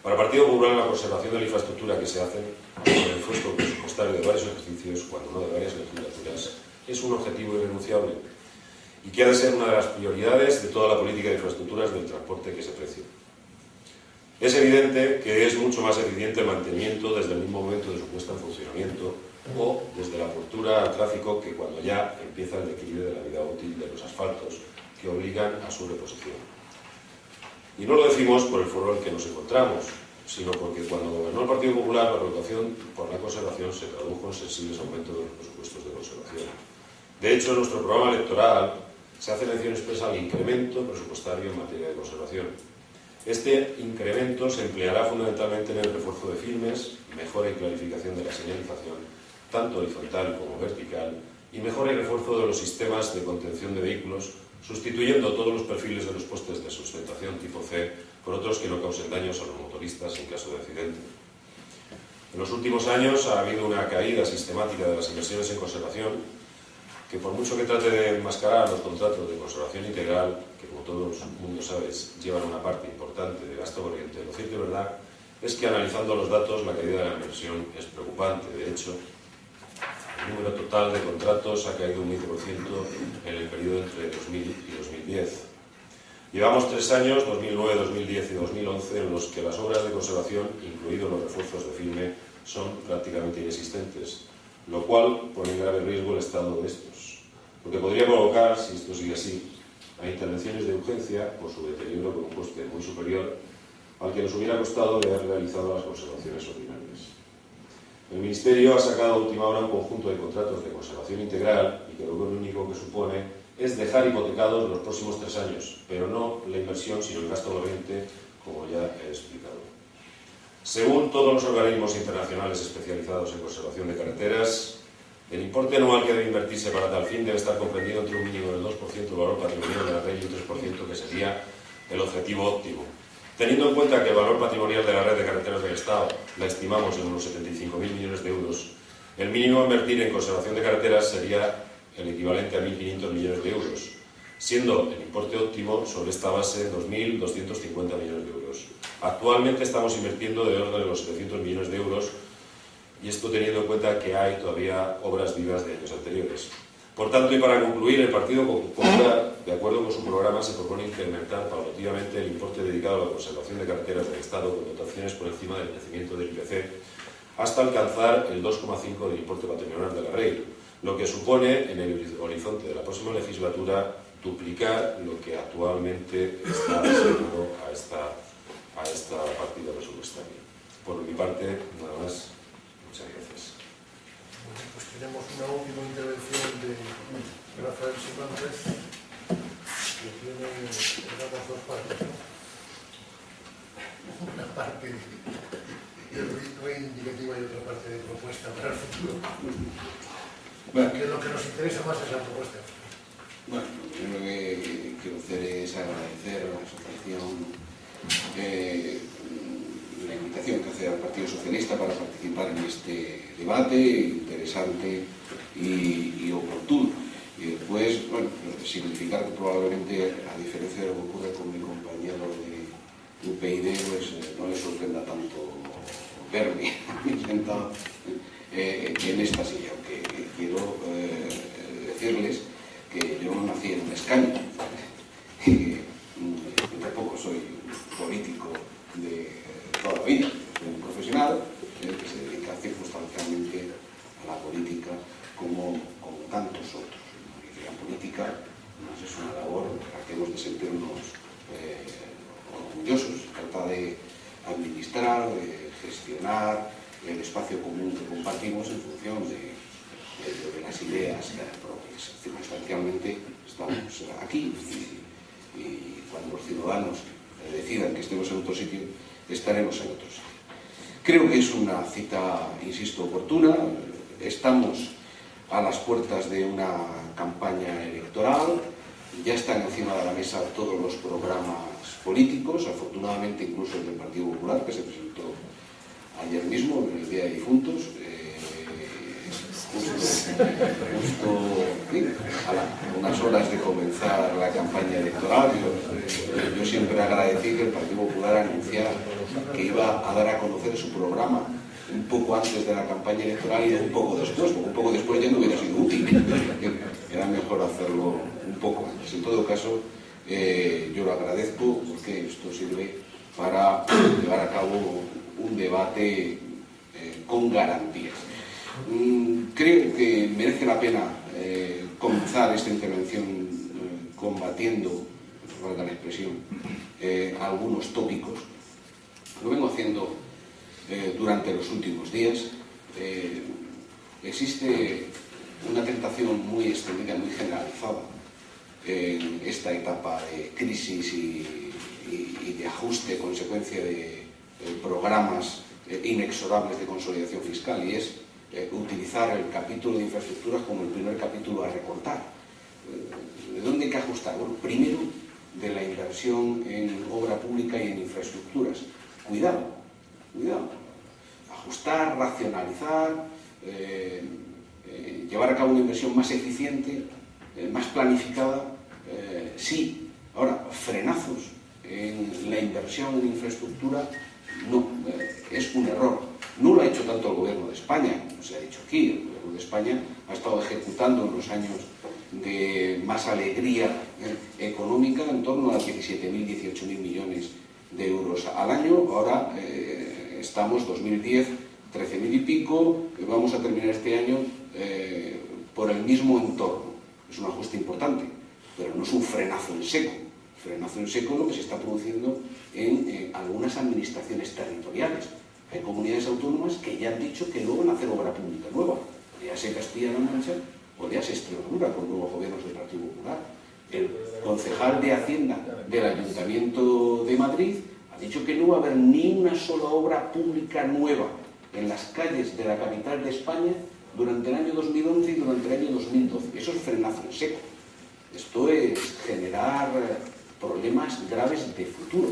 Para el Partido Popular, la conservación de la infraestructura que se hace con el esfuerzo presupuestario de varios ejercicios, cuando no de varias legislaturas, es un objetivo irrenunciable y que ha de ser una de las prioridades de toda la política de infraestructuras del transporte que se precie. Es evidente que es mucho más eficiente el mantenimiento desde el mismo momento de su puesta en funcionamiento o desde la apertura al tráfico que cuando ya empieza el declive de la vida útil de los asfaltos que obligan a su reposición. Y no lo decimos por el foro en que nos encontramos, sino porque cuando gobernó el Partido Popular la preocupación por la conservación se tradujo en sensibles aumentos de los presupuestos de conservación. De hecho, en nuestro programa electoral se hace mención expresa al incremento presupuestario en materia de conservación. Este incremento se empleará fundamentalmente en el refuerzo de firmes, mejora y clarificación de la señalización, tanto horizontal como vertical, y mejora y refuerzo de los sistemas de contención de vehículos, sustituyendo todos los perfiles de los postes de sustentación tipo C por otros que no causen daños a los motoristas en caso de accidente. En los últimos años ha habido una caída sistemática de las inversiones en conservación que por mucho que trate de enmascarar los contratos de conservación integral, que como todo el mundo sabe llevan una parte importante de gasto corriente, lo cierto y verdad es que analizando los datos la caída de la inversión es preocupante. De hecho, el número total de contratos ha caído un 20% en el periodo entre 2000 y 2010. Llevamos tres años, 2009, 2010 y 2011, en los que las obras de conservación, incluidos los refuerzos de firme, son prácticamente inexistentes, lo cual pone en grave riesgo el estado de estos, lo que podría provocar, si esto sigue así, a intervenciones de urgencia por su deterioro con un coste muy superior al que nos hubiera costado de haber realizado las conservaciones ordinarias. El Ministerio ha sacado a última hora un conjunto de contratos de conservación integral y que lo único que supone es dejar hipotecados los próximos tres años, pero no la inversión, sino el gasto corriente, como ya he explicado. Según todos los organismos internacionales especializados en conservación de carreteras, el importe anual que debe invertirse para tal fin debe estar comprendido entre un mínimo del 2% del valor patrimonial de la red y un 3% que sería el objetivo óptimo. Teniendo en cuenta que el valor patrimonial de la red de carreteras del Estado la estimamos en unos 75.000 millones de euros, el mínimo a invertir en conservación de carreteras sería el equivalente a 1.500 millones de euros, siendo el importe óptimo sobre esta base 2.250 millones de euros. Actualmente estamos invirtiendo de orden de los 700 millones de euros y esto teniendo en cuenta que hay todavía obras vivas de años anteriores. Por tanto, y para concluir, el Partido Popular, de acuerdo con su programa, se propone incrementar paulativamente el importe dedicado a la conservación de carreteras del Estado con dotaciones por encima del crecimiento del IPC hasta alcanzar el 2,5 del importe patrimonial de la REI, lo que supone, en el horizonte de la próxima legislatura, duplicar lo que actualmente está asignado a esta, partida presupuestaria. Por mi parte, nada más. Muchas gracias. Bueno, pues tenemos una última intervención de Rafael Simantes, que tiene, digamos, dos partes. Una parte reivindicativa y otra parte de propuesta para el futuro. Bueno, Que lo que nos interesa más es la propuesta. bueno, lo primero que quiero hacer es agradecer a la asociación eh, la invitación que hace al Partido Socialista para participar en este debate interesante y, y oportuno. Y después, bueno, pues significar que probablemente, a diferencia de lo que ocurre con mi compañero de UPyD, pues eh, no le sorprenda tanto verme <laughs> sentado eh, en esta silla, que quiero eh, decirles que yo no nací en un escaño, <laughs> que mm, yo tampoco soy político de eh, toda la vida, soy un profesional, Creo que es una cita, insisto, oportuna. Estamos a las puertas de una campaña electoral. Ya están encima de la mesa todos los programas políticos, afortunadamente incluso el del Partido Popular, que se presentó ayer mismo, en el Día de Difuntos. Eh, justo, a la, unas horas de comenzar la campaña electoral. Yo, yo siempre agradecí que el Partido Popular anunciara que iba a dar a conocer su programa un poco antes de la campaña electoral y un poco después, porque un poco después ya no hubiera sido útil. Era mejor hacerlo un poco antes. En todo caso, eh, yo lo agradezco porque esto sirve para llevar a cabo un debate eh, con garantías. Mm, creo que merece la pena eh, comenzar esta intervención eh, combatiendo, la expresión, eh, algunos tópicos. Lo vengo haciendo durante los últimos días. Existe una tentación muy extendida, muy generalizada en esta etapa de crisis y, de ajuste, consecuencia de programas inexorables de consolidación fiscal, y es eh, utilizar el capítulo de infraestructuras como el primer capítulo a recortar. ¿De dónde hay que ajustar? Bueno, primero, de la inversión en obra pública y en infraestructuras. Cuidado, cuidado. Ajustar, racionalizar, eh, eh, llevar a cabo una inversión más eficiente, más planificada, sí. Ahora, frenazos en la inversión en infraestructura, no, eh, es un error. No lo ha hecho tanto el gobierno de España, como se ha dicho aquí. El gobierno de España ha estado ejecutando en los años de más alegría económica en torno a 17.000, 18.000 millones de euros al año. Ahora eh, estamos 2010, 13.000 y pico, vamos a terminar este año eh, por el mismo entorno. Es un ajuste importante, pero no es un frenazo en seco. Frenazo en seco lo que se está produciendo en eh, algunas administraciones territoriales. Hay comunidades autónomas que ya han dicho que no van a hacer obra pública nueva. Ya sea Castilla-La Mancha o ya Extremadura con nuevos gobiernos del Partido Popular. El concejal de Hacienda del Ayuntamiento de Madrid ha dicho que no va a haber ni una sola obra pública nueva en las calles de la capital de España durante el año 2011 y durante el año 2012. Eso es frenazo en seco. Esto es generar problemas graves de futuro.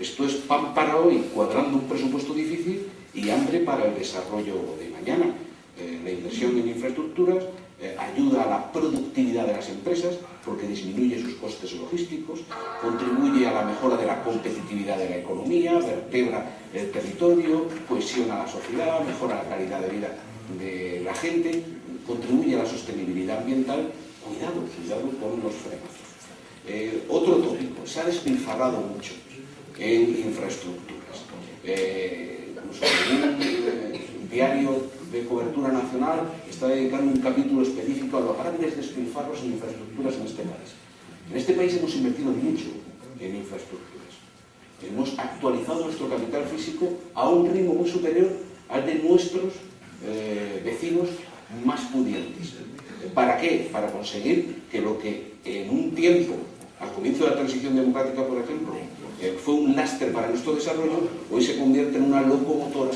Esto es pan para hoy, cuadrando un presupuesto difícil y hambre para el desarrollo de mañana. Eh, la inversión en infraestructuras eh, ayuda a la productividad de las empresas porque disminuye sus costes logísticos, contribuye a la mejora de la competitividad de la economía, vertebra el territorio, cohesiona la sociedad, mejora la calidad de vida de la gente, contribuye a la sostenibilidad ambiental. Cuidado, cuidado con los frenos. Eh, otro tópico, se ha despilfarrado mucho en infraestructuras. Eh, un diario de cobertura nacional está dedicando un capítulo específico a los grandes despilfarros en infraestructuras en este país. En este país hemos invertido mucho en infraestructuras. Hemos actualizado nuestro capital físico a un ritmo muy superior al de nuestros eh, vecinos más pudientes. ¿Para qué? Para conseguir que lo que en un tiempo, al comienzo de la transición democrática, por ejemplo, eh, fue un lastre para nuestro desarrollo, hoy se convierte en una locomotora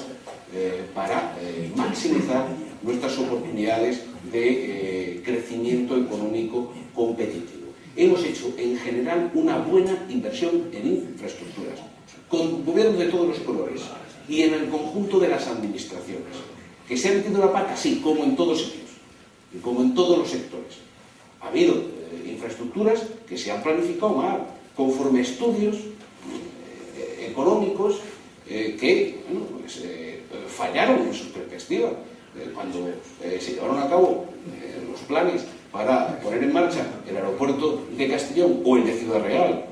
eh, para eh, maximizar nuestras oportunidades de crecimiento económico competitivo. Hemos hecho en general una buena inversión en infraestructuras, con gobiernos de todos los colores y en el conjunto de las administraciones. ¿Que se ha metido la pata? Sí, como en todos sitios, y como en todos los sectores. Ha habido infraestructuras que se han planificado mal, conforme estudios económicos que bueno, pues, fallaron en sus perspectivas. Eh, cuando eh, se llevaron a cabo eh, los planes para poner en marcha el aeropuerto de Castellón o el de Ciudad Real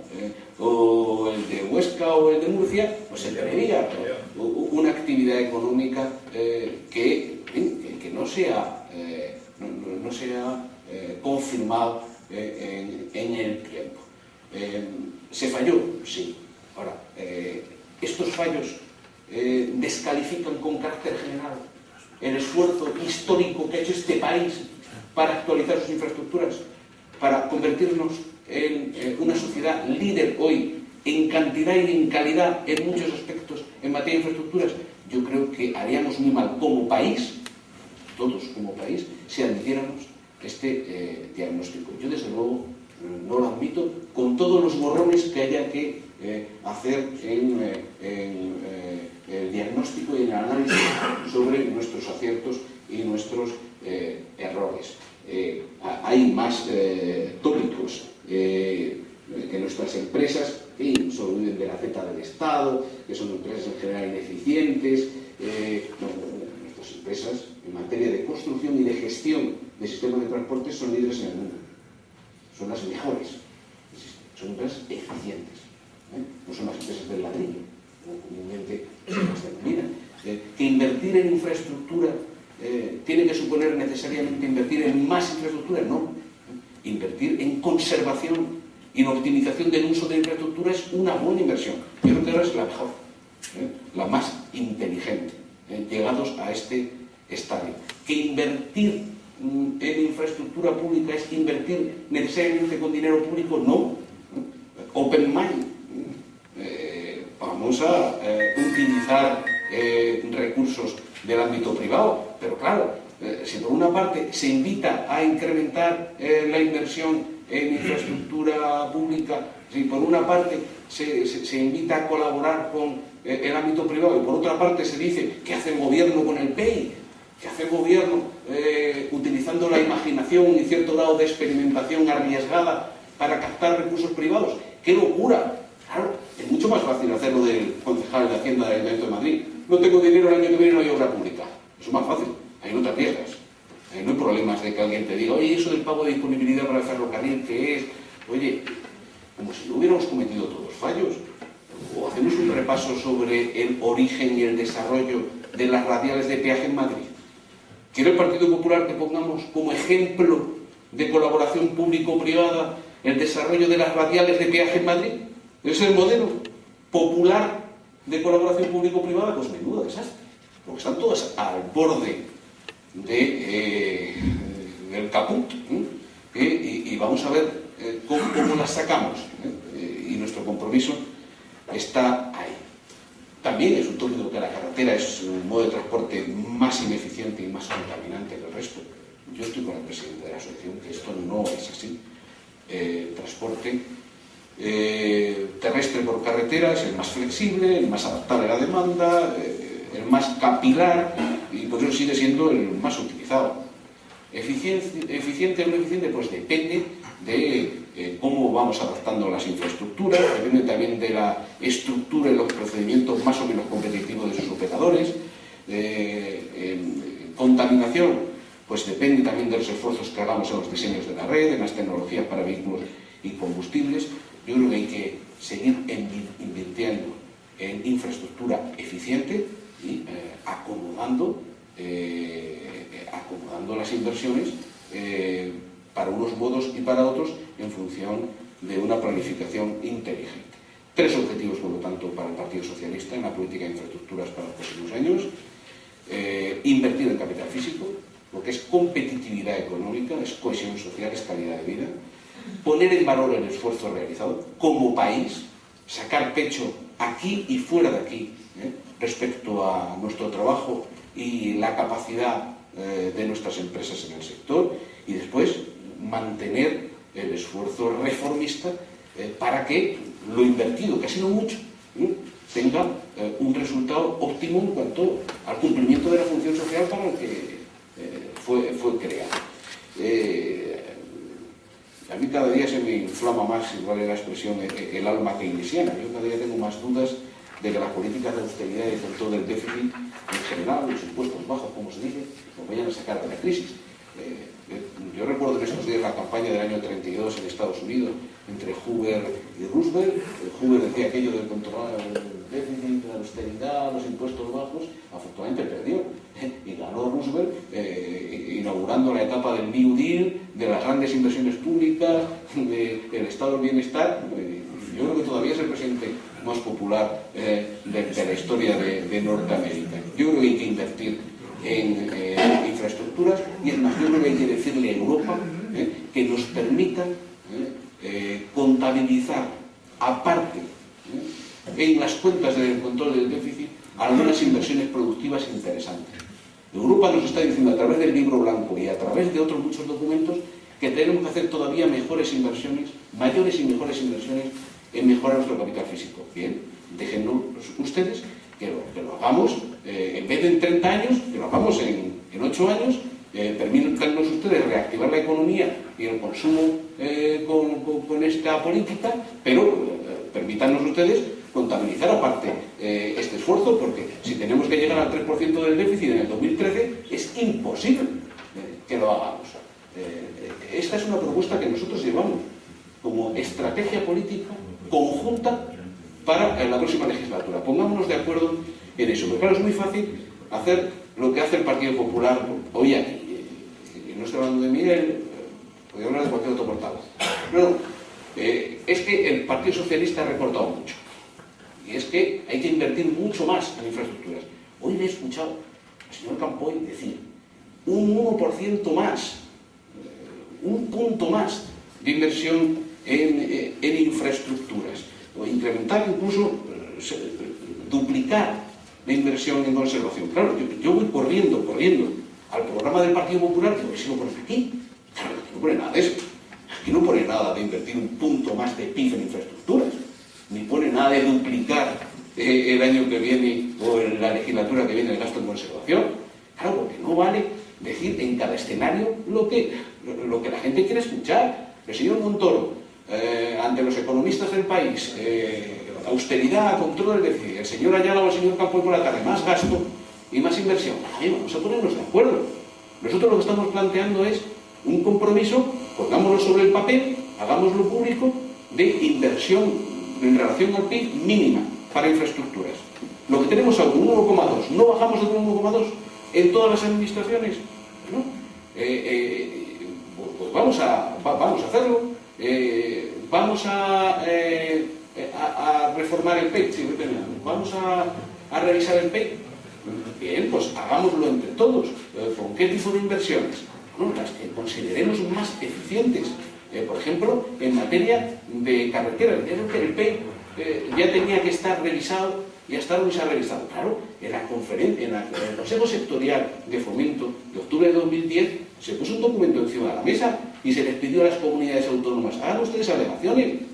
o el de Huesca o el de Murcia, pues se preveía una actividad económica que, que, no sea, no, no sea confirmado en, el tiempo. ¿Se falló? Sí. Ahora, estos fallos eh, descalifican con carácter general el esfuerzo histórico que ha hecho este país para actualizar sus infraestructuras, para convertirnos en una sociedad líder hoy en cantidad y en calidad en muchos aspectos en materia de infraestructuras, yo creo que haríamos muy mal como país, todos como país, si admitiéramos este eh, diagnóstico. Yo desde luego no lo admito con todos los borrones que haya que eh, hacer en, en el diagnóstico y el análisis sobre nuestros aciertos y nuestros eh, errores. Eh, hay más eh, tópicos que nuestras empresas y sobreviven de la Z del Estado, que son empresas en general ineficientes. Nuestras empresas en materia de construcción y de gestión de sistemas de transporte son líderes en el mundo. Son las mejores. Son empresas eficientes. No son las empresas del ladrillo comúnmente se eh, que invertir en infraestructura eh, tiene que suponer necesariamente invertir en más infraestructura, no. Invertir en conservación y en optimización del uso de infraestructura es una buena inversión. Yo creo que ahora es la mejor, ¿eh? la más inteligente, llegados a este estadio. Que invertir mm, en infraestructura pública es invertir necesariamente con dinero público, no. Open mind, vamos a eh, utilizar eh, recursos del ámbito privado, pero claro, eh, si por una parte se invita a incrementar la inversión en infraestructura pública, si por una parte se, se, invita a colaborar con el ámbito privado y por otra parte se dice que hace el gobierno con el PEI, que hace el gobierno utilizando la imaginación y cierto grado de experimentación arriesgada para captar recursos privados, ¡qué locura! Claro, es mucho más fácil hacerlo del concejal de Hacienda del Ayuntamiento de Madrid. No tengo dinero el año que viene, no hay obra pública. Eso es más fácil. Ahí no te arriesgas. Ahí no hay problemas de que alguien te diga, oye, eso del pago de disponibilidad para el ferrocarril, ¿qué es? Oye, como si no hubiéramos cometido todos fallos. O hacemos un repaso sobre el origen y el desarrollo de las radiales de peaje en Madrid. ¿Quiere el Partido Popular que pongamos como ejemplo de colaboración público-privada el desarrollo de las radiales de peaje en Madrid. Es el modelo popular de colaboración público-privada, pues menudo desastre. Porque están todas al borde de, eh, del caput. ¿eh? Y, y, vamos a ver eh, cómo, cómo, las sacamos. ¿eh? y nuestro compromiso está ahí. También es un tópico que la carretera es un modo de transporte más ineficiente y más contaminante que el resto. Yo estoy con el presidente de la asociación que esto no es así. el transporte eh, terrestre por carretera es el más flexible, el más adaptable a la demanda, eh, el más capilar y por eso sigue siendo el más utilizado. Eficiente, eficiente o no eficiente, pues depende de eh, cómo vamos adaptando las infraestructuras, depende también de la estructura y los procedimientos más o menos competitivos de sus operadores. contaminación, pues depende también de los esfuerzos que hagamos en los diseños de la red, en las tecnologías para vehículos y combustibles. Yo creo que hay que seguir invirtiendo en infraestructura eficiente y eh, acomodando, eh, acomodando las inversiones eh, para unos modos y para otros en función de una planificación inteligente. Tres objetivos, por lo tanto, para el Partido Socialista en la política de infraestructuras para los próximos años. Eh, invertir en capital físico, lo que es competitividad económica, es cohesión social, es calidad de vida, poner en valor el esfuerzo realizado como país, sacar pecho aquí y fuera de aquí ¿eh? respecto a nuestro trabajo y la capacidad eh, de nuestras empresas en el sector y después mantener el esfuerzo reformista eh, para que lo invertido, que ha sido mucho, ¿eh? tenga eh, un resultado óptimo en cuanto al cumplimiento de la función social para el que fue, fue creado. A mí cada día se me inflama más, igual es la expresión, el alma keynesiana. Yo cada día tengo más dudas de que las políticas de austeridad y el control del déficit en general, los impuestos bajos, como se dice, nos vayan a sacar de la crisis. Yo recuerdo en estos días la campaña del año 32 en Estados Unidos entre Hoover y Roosevelt. Eh, Hoover decía aquello del control del déficit, la austeridad, los impuestos bajos. Afortunadamente perdió <laughs> y ganó Roosevelt eh, inaugurando la etapa del New Deal, de las grandes inversiones públicas, de, del estado del bienestar. Yo creo que todavía es el presidente más popular de, de, la historia de, de Norteamérica. Yo creo que hay que invertir en eh, infraestructuras y es más, yo creo que hay que decirle a Europa eh, que nos permita eh, contabilizar aparte en las cuentas del control del déficit algunas inversiones productivas interesantes. Europa nos está diciendo a través del libro blanco y a través de otros muchos documentos que tenemos que hacer todavía mejores inversiones, mayores y mejores inversiones en mejorar nuestro capital físico. Bien, déjenlo ustedes que lo hagamos, eh, en vez de en 30 años, que lo hagamos en, en 8 años, eh, permítanos ustedes reactivar la economía y el consumo eh, con, esta política, pero eh, permítanos ustedes contabilizar aparte este esfuerzo, porque si tenemos que llegar al 3% del déficit en el 2013, es imposible que lo hagamos. Esta es una propuesta que nosotros llevamos como estrategia política conjunta para la próxima legislatura. Pongámonos de acuerdo en eso. Porque claro, es muy fácil hacer lo que hace el Partido Popular hoy aquí. No estoy hablando de Miguel, podría hablar de cualquier otro portavoz. No, eh, es que el Partido Socialista ha recortado mucho. Y es que hay que invertir mucho más en infraestructuras. Hoy le he escuchado al señor Campoy decir un 1% más, un punto más de inversión en, eh, en infraestructuras o incrementar incluso, eh, duplicar la inversión en conservación. Claro, yo, voy corriendo, corriendo al programa del Partido Popular, digo, si lo ponen aquí? Claro, aquí no pone nada de eso. Aquí no pone nada de invertir un punto más de PIB en infraestructuras, ni pone nada de duplicar eh, el año que viene o en la legislatura que viene el gasto en conservación. Claro, porque no vale decir en cada escenario lo que, lo que la gente quiere escuchar. El señor Montoro, eh, ante los economistas del país, eh, austeridad, control del déficit, el señor Ayala o el señor Campo por la tarde, más gasto y más inversión. Ay, vamos a ponernos de acuerdo. Nosotros lo que estamos planteando es un compromiso, pongámoslo sobre el papel, hagámoslo público, de inversión en relación al PIB mínima para infraestructuras. Lo que tenemos ahora, un 1,2, no bajamos de un 1,2 en todas las administraciones. ¿no? Eh, eh, pues vamos a, vamos a hacerlo Eh, vamos a, a, a, reformar el PEI, sí, vamos a, revisar el PEI. Bien, pues hagámoslo entre todos. Eh, ¿Con qué tipo de inversiones? Bueno, las que consideremos más eficientes. Eh, por ejemplo, en materia de carreteras. El PEI eh, ya tenía que estar revisado y hasta ahora no se ha revisado. Claro, en la conferencia, en, el Consejo Sectorial de Fomento de octubre de 2010 se puso un documento encima de la mesa y se les pidió a las comunidades autónomas, hagan ustedes alegaciones.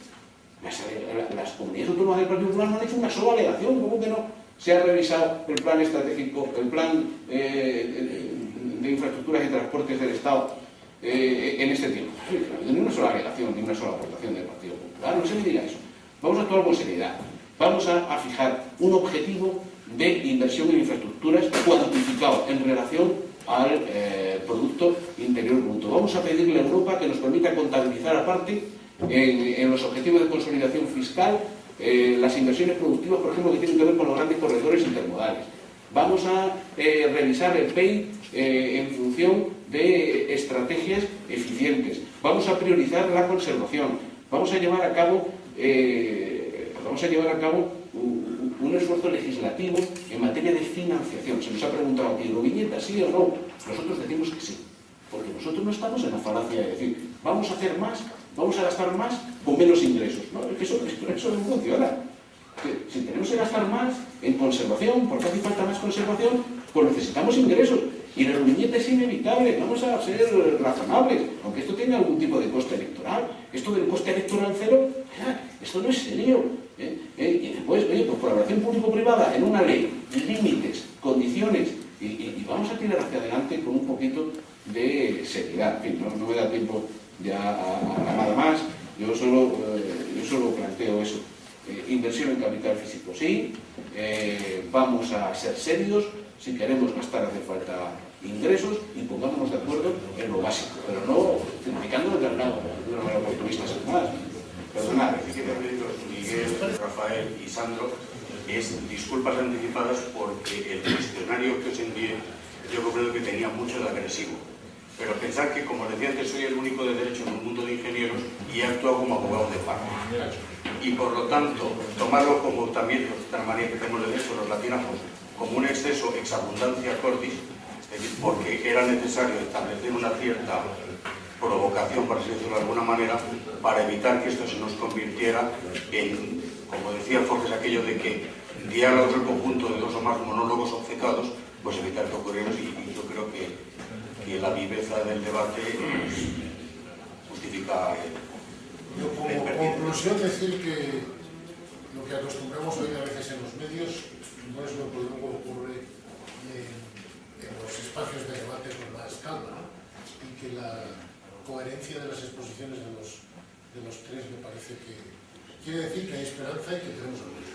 Las, comunidades autónomas del Partido Popular no han hecho una sola alegación, ¿cómo que no? Se ha revisado el plan estratégico, el plan eh, de infraestructuras y transportes del Estado eh, en este tiempo. Ni una sola alegación, ni una sola aportación del Partido Popular, no se me diga eso. Vamos a actuar con seriedad. Vamos a, fijar un objetivo de inversión en infraestructuras cuantificado en relación al eh, Producto Interior Bruto. Vamos a pedirle a Europa que nos permita contabilizar aparte en, los objetivos de consolidación fiscal eh, las inversiones productivas, por ejemplo, que tienen que ver con los grandes corredores intermodales. Vamos a eh, revisar el PEI eh, en función de estrategias eficientes. Vamos a priorizar la conservación. Vamos a llevar a cabo, vamos a llevar a cabo un, esfuerzo legislativo en materia de financiación. Se nos ha preguntado aquí, ¿lo viñeta sí o no? Nosotros decimos que sí. Porque nosotros no estamos en la falacia de decir, vamos a hacer más, vamos a gastar más con menos ingresos. No, es que eso, no funciona. Si tenemos que gastar más en conservación, porque hace falta más conservación, pues necesitamos ingresos. Y la viñeta es inevitable, vamos a ser razonables, aunque esto tenga algún tipo de coste electoral. Esto del coste electoral cero, esto no es serio. ¿eh? ¿Eh? Y después, oye, pues colaboración público-privada en una ley, límites, condiciones, y, vamos a tirar hacia adelante con un poquito de seriedad. No me da tiempo ya nada más, yo solo, eh, yo solo planteo eso. Eh, inversión en capital físico sí, eh, vamos a ser serios, si queremos gastar hace falta ingresos y pongámonos de acuerdo en lo básico, pero no criticando de lado, de una manera oportunista sin más. Perdonad. Miguel, Rafael y Sandro es disculpas anticipadas porque el cuestionario que os envié yo comprendo que tenía mucho de agresivo. Pero pensar que, como decía antes, soy el único de derecho en un mundo de ingenieros y he actuado como abogado de paro y por lo tanto tomarlo como también otra manera que tenemos de eso, los latinajos, como un exceso exabundancia cordis, es decir, porque era necesario establecer una cierta provocación, para decirlo de alguna manera, para evitar que esto se nos convirtiera en, como decía Forges, aquello de que diálogos el conjunto de dos o más monólogos obcecados, pues evitar que ocurriera y yo creo que, que, la viveza del debate pues, justifica el, yo como conclusión decir que lo que acostumbramos hoy a veces en los medios no es lo que luego ocurre en, en los espacios de debate con más calma y que la coherencia de las exposiciones de los, de los tres me parece que quiere decir que hay esperanza y que tenemos solución.